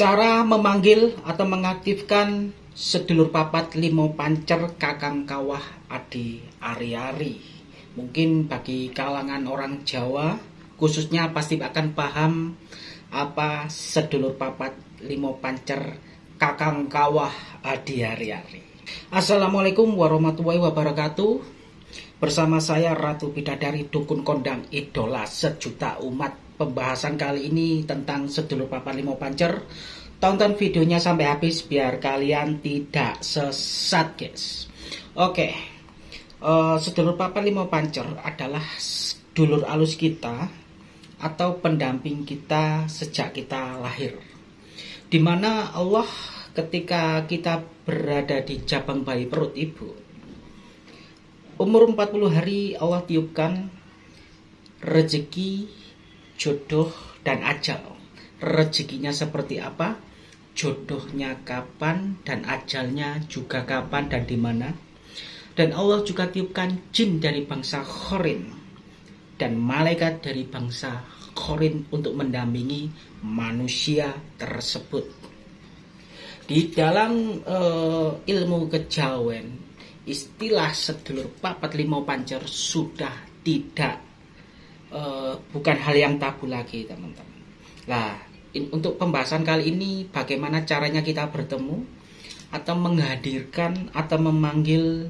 Cara memanggil atau mengaktifkan sedulur papat limo pancer kakang kawah adi ari-ari. Mungkin bagi kalangan orang Jawa khususnya pasti akan paham apa sedulur papat limo pancer kakang kawah adi ari-ari. Assalamualaikum warahmatullahi wabarakatuh. Bersama saya Ratu Bidadari Dukun Kondang Idola Sejuta Umat Pembahasan kali ini tentang sedulur papan limo pancer. Tonton videonya sampai habis biar kalian tidak sesat guys. Oke uh, Sedulur papan limo pancer adalah dulur alus kita Atau pendamping kita sejak kita lahir. Di mana Allah ketika kita berada di jabang bayi perut ibu Umur 40 hari Allah tiupkan rezeki, jodoh, dan ajal. Rezekinya seperti apa? Jodohnya kapan dan ajalnya juga kapan dan di mana? Dan Allah juga tiupkan jin dari bangsa Khorin dan malaikat dari bangsa Khorin untuk mendampingi manusia tersebut. Di dalam uh, ilmu kejawen istilah sedulur papat limau pancer sudah tidak uh, bukan hal yang tabu lagi teman-teman. Nah, in, untuk pembahasan kali ini bagaimana caranya kita bertemu atau menghadirkan atau memanggil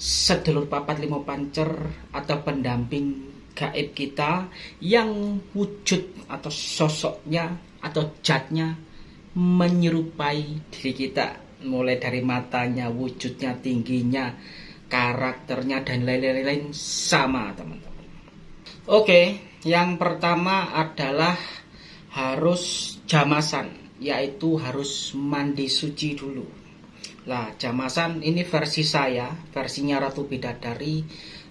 sedulur papat limau pancer atau pendamping gaib kita yang wujud atau sosoknya atau jatnya menyerupai diri kita mulai dari matanya, wujudnya, tingginya, karakternya dan lain-lain sama teman-teman. Oke, yang pertama adalah harus jamasan, yaitu harus mandi suci dulu. Lah, jamasan ini versi saya, versinya Ratu Bidadari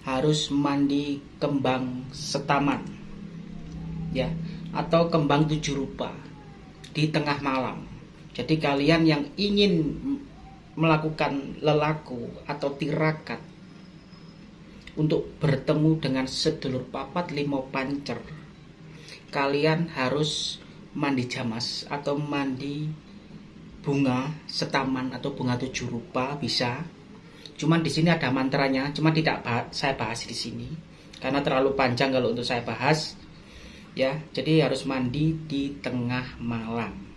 harus mandi kembang setaman. Ya, atau kembang tujuh rupa di tengah malam jadi kalian yang ingin melakukan lelaku atau tirakat untuk bertemu dengan sedulur papat limo pancer, kalian harus mandi jamas atau mandi bunga setaman atau bunga tujuh rupa bisa. Cuman di sini ada mantranya, cuma tidak bahas, saya bahas di sini karena terlalu panjang kalau untuk saya bahas. Ya, jadi harus mandi di tengah malam.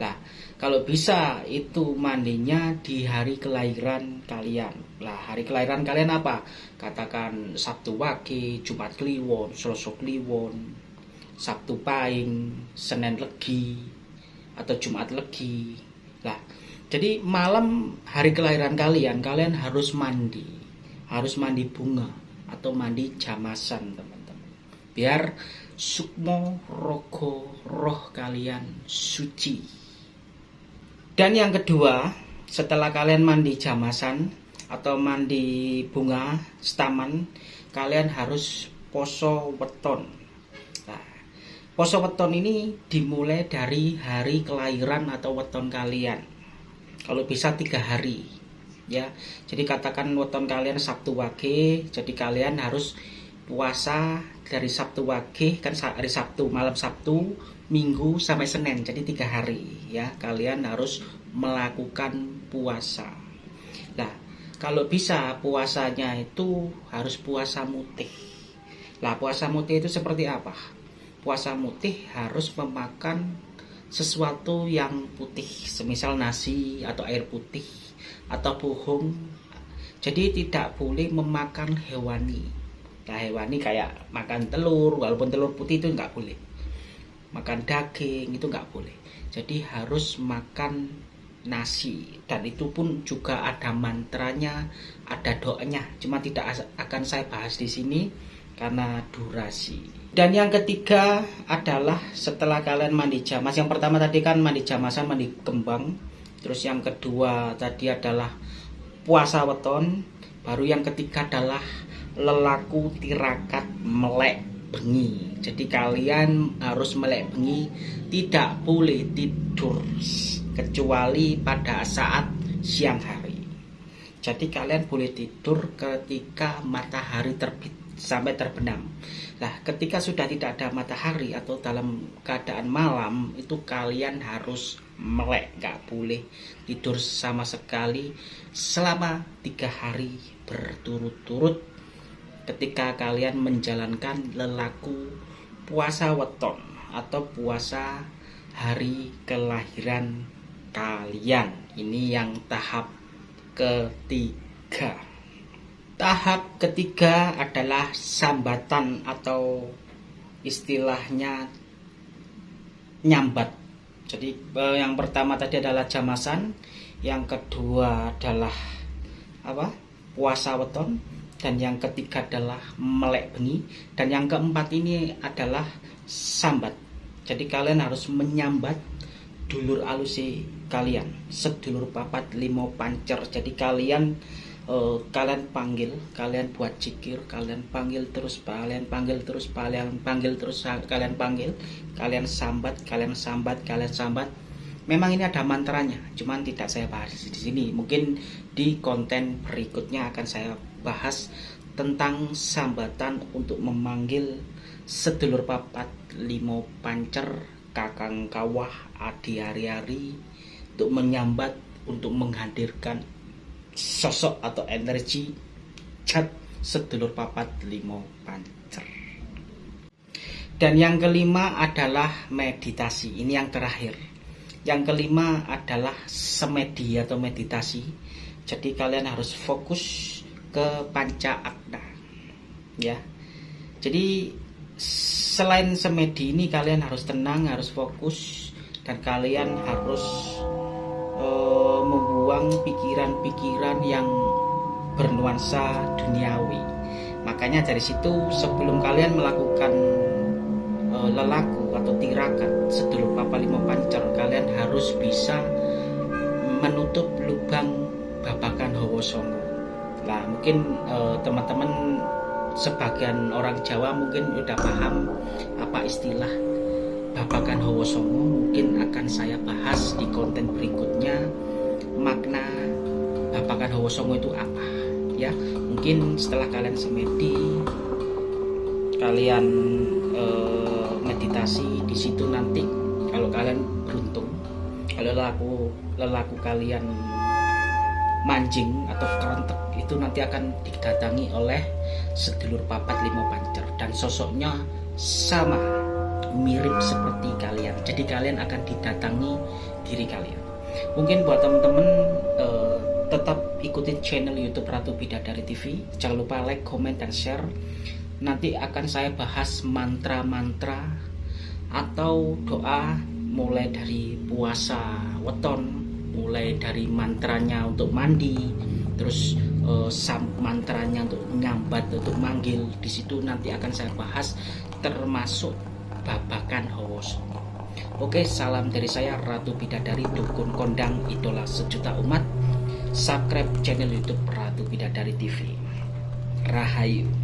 Nah, kalau bisa itu mandinya di hari kelahiran kalian. Lah, hari kelahiran kalian apa? Katakan Sabtu Wage, Jumat Kliwon, Selasa Kliwon, Sabtu Pahing, Senin Legi, atau Jumat Legi. Lah, jadi malam hari kelahiran kalian, kalian harus mandi. Harus mandi bunga atau mandi jamasan, teman-teman. Biar sukmo rogo roh kalian suci. Dan yang kedua, setelah kalian mandi jamasan atau mandi bunga staman, kalian harus poso weton. Nah, poso weton ini dimulai dari hari kelahiran atau weton kalian. Kalau bisa tiga hari, ya. Jadi katakan weton kalian Sabtu Wage, jadi kalian harus puasa dari Sabtu Wage kan hari Sabtu malam Sabtu Minggu sampai Senin. Jadi tiga hari ya. Kalian harus melakukan puasa. Nah kalau bisa puasanya itu harus puasa mutih. Lah puasa mutih itu seperti apa? Puasa mutih harus memakan sesuatu yang putih semisal nasi atau air putih atau buhung. Jadi tidak boleh memakan hewani nah hewani kayak makan telur walaupun telur putih itu nggak boleh. Makan daging itu nggak boleh. Jadi harus makan nasi. Dan itu pun juga ada mantranya ada doanya. Cuma tidak akan saya bahas di sini karena durasi. Dan yang ketiga adalah setelah kalian mandi jamas. Yang pertama tadi kan mandi jamasan mandi kembang terus yang kedua tadi adalah puasa weton. Baru yang ketiga adalah lelaku tirakat melek bengi. Jadi kalian harus melek bengi, tidak boleh tidur kecuali pada saat siang hari. Jadi kalian boleh tidur ketika matahari terbit. sampai terbenam. Nah, ketika sudah tidak ada matahari atau dalam keadaan malam, itu kalian harus melek, nggak boleh tidur sama sekali selama tiga hari berturut-turut. Ketika kalian menjalankan lelaku puasa weton atau puasa hari kelahiran kalian, ini yang tahap ketiga. Tahap ketiga adalah sambatan atau istilahnya nyambat. Jadi eh, yang pertama tadi adalah jamasan, yang kedua adalah apa? puasa weton dan yang ketiga adalah melek bengi dan yang keempat ini adalah sambat. Jadi kalian harus menyambat dulur alusi kalian, sedulur papat limo pancer. Jadi kalian uh, kalian panggil kalian buat cikir kalian panggil terus kalian panggil terus kalian panggil terus kalian panggil kalian sambat kalian sambat kalian sambat memang ini ada mantranya cuman tidak saya bahas di sini mungkin di konten berikutnya akan saya bahas tentang sambatan untuk memanggil sedulur papat limo pancer kakang kawah adi hari-hari untuk menyambat untuk menghadirkan sosok atau energi cat sedulur papat limo pancer. Dan yang kelima adalah meditasi. Ini yang terakhir. Yang kelima adalah semedi atau meditasi. Jadi kalian harus fokus ke panca akna ya jadi selain semedi ini kalian harus tenang harus fokus dan kalian harus uh, membuang pikiran-pikiran yang bernuansa duniawi. Makanya dari situ sebelum kalian melakukan uh, lelaku atau tirakat sedulur papa lima pancer, kalian harus bisa menutup lubang babakan hawa songo. Nah mungkin uh, teman-teman sebagian orang Jawa mungkin udah paham apa istilah babakan Hawa Songo mungkin akan saya bahas di konten berikutnya makna babakan Hawa Songo itu apa ya. Mungkin setelah kalian semedi kalian eh, meditasi di situ nanti kalau kalian beruntung kalau lelaku lelaku kalian mancing atau kerentek itu nanti akan didatangi oleh sedulur papat lima pancer dan sosoknya sama mirip seperti kalian. Jadi kalian akan didatangi diri kalian. Mungkin buat teman-teman uh, tetap ikutin channel YouTube Ratu Bidadari TV. Jangan lupa like, comment, dan share. Nanti akan saya bahas mantra-mantra atau doa mulai dari puasa weton, mulai dari mantranya untuk mandi, terus uh, mantranya untuk nyambat, untuk manggil. Di situ nanti akan saya bahas termasuk babakan Howoso. Oke, salam dari saya Ratu Bidadari Dukun Kondang Idola Sejuta Umat. Subscribe channel YouTube Ratu Bidadari TV. Rahayu.